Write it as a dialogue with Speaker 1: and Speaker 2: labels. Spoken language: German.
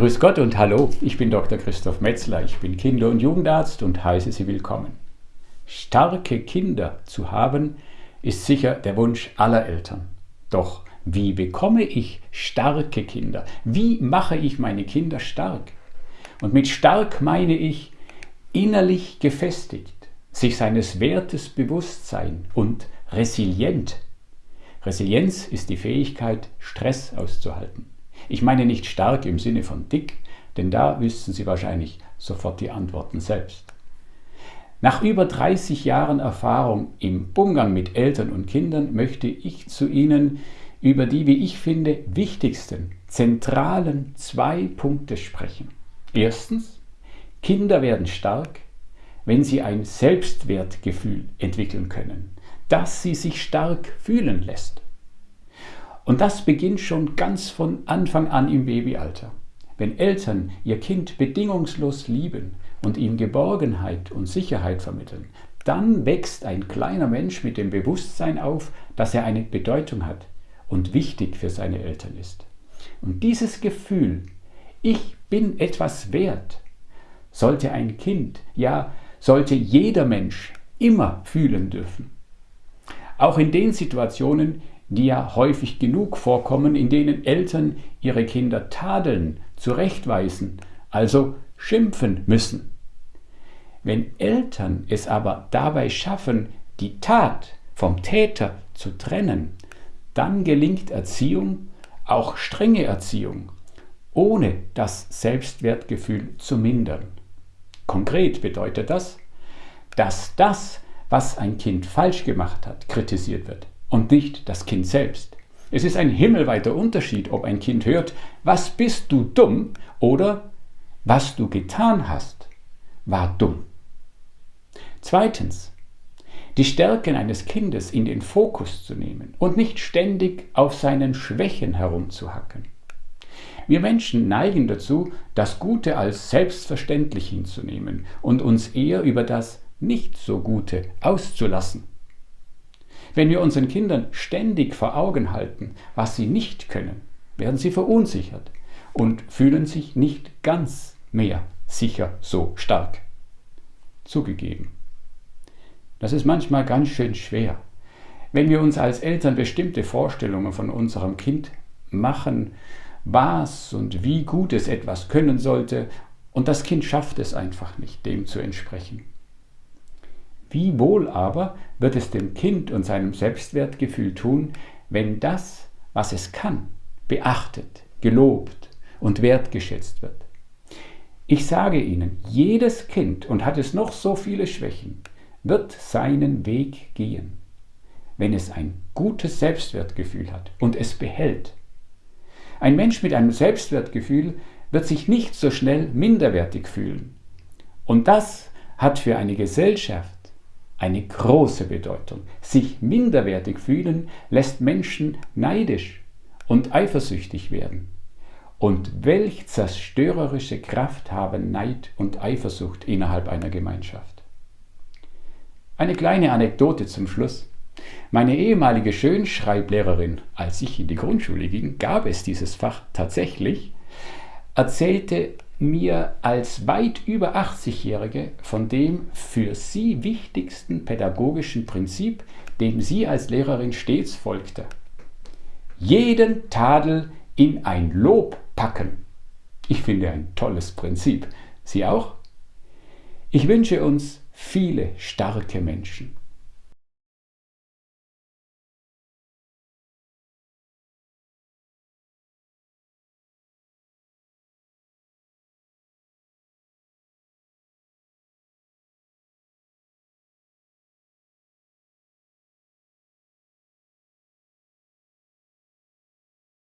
Speaker 1: Grüß Gott und hallo, ich bin Dr. Christoph Metzler, ich bin Kinder- und Jugendarzt und heiße Sie willkommen. Starke Kinder zu haben, ist sicher der Wunsch aller Eltern. Doch wie bekomme ich starke Kinder? Wie mache ich meine Kinder stark? Und mit stark meine ich innerlich gefestigt, sich seines Wertes bewusst sein und resilient. Resilienz ist die Fähigkeit, Stress auszuhalten. Ich meine nicht stark im Sinne von dick, denn da wüssten Sie wahrscheinlich sofort die Antworten selbst. Nach über 30 Jahren Erfahrung im Umgang mit Eltern und Kindern möchte ich zu Ihnen über die, wie ich finde, wichtigsten, zentralen zwei Punkte sprechen. Erstens, Kinder werden stark, wenn sie ein Selbstwertgefühl entwickeln können, das sie sich stark fühlen lässt. Und das beginnt schon ganz von Anfang an im Babyalter. Wenn Eltern ihr Kind bedingungslos lieben und ihm Geborgenheit und Sicherheit vermitteln, dann wächst ein kleiner Mensch mit dem Bewusstsein auf, dass er eine Bedeutung hat und wichtig für seine Eltern ist. Und dieses Gefühl, ich bin etwas wert, sollte ein Kind, ja, sollte jeder Mensch immer fühlen dürfen. Auch in den Situationen, die ja häufig genug vorkommen, in denen Eltern ihre Kinder tadeln, zurechtweisen, also schimpfen müssen. Wenn Eltern es aber dabei schaffen, die Tat vom Täter zu trennen, dann gelingt Erziehung, auch strenge Erziehung, ohne das Selbstwertgefühl zu mindern. Konkret bedeutet das, dass das, was ein Kind falsch gemacht hat, kritisiert wird und nicht das Kind selbst. Es ist ein himmelweiter Unterschied, ob ein Kind hört, was bist du dumm oder was du getan hast, war dumm. Zweitens, die Stärken eines Kindes in den Fokus zu nehmen und nicht ständig auf seinen Schwächen herumzuhacken. Wir Menschen neigen dazu, das Gute als selbstverständlich hinzunehmen und uns eher über das Nicht so Gute auszulassen. Wenn wir unseren Kindern ständig vor Augen halten, was sie nicht können, werden sie verunsichert und fühlen sich nicht ganz mehr sicher so stark. Zugegeben. Das ist manchmal ganz schön schwer. Wenn wir uns als Eltern bestimmte Vorstellungen von unserem Kind machen, was und wie gut es etwas können sollte, und das Kind schafft es einfach nicht, dem zu entsprechen. Wie wohl aber wird es dem Kind und seinem Selbstwertgefühl tun, wenn das, was es kann, beachtet, gelobt und wertgeschätzt wird. Ich sage Ihnen, jedes Kind, und hat es noch so viele Schwächen, wird seinen Weg gehen, wenn es ein gutes Selbstwertgefühl hat und es behält. Ein Mensch mit einem Selbstwertgefühl wird sich nicht so schnell minderwertig fühlen. Und das hat für eine Gesellschaft eine große Bedeutung. Sich minderwertig fühlen lässt Menschen neidisch und eifersüchtig werden. Und welch zerstörerische Kraft haben Neid und Eifersucht innerhalb einer Gemeinschaft. Eine kleine Anekdote zum Schluss. Meine ehemalige Schönschreiblehrerin, als ich in die Grundschule ging, gab es dieses Fach tatsächlich, erzählte mir als weit über 80-Jährige von dem für sie wichtigsten pädagogischen Prinzip, dem sie als Lehrerin stets folgte. Jeden Tadel in ein Lob packen. Ich finde ein tolles Prinzip. Sie auch? Ich wünsche uns viele starke Menschen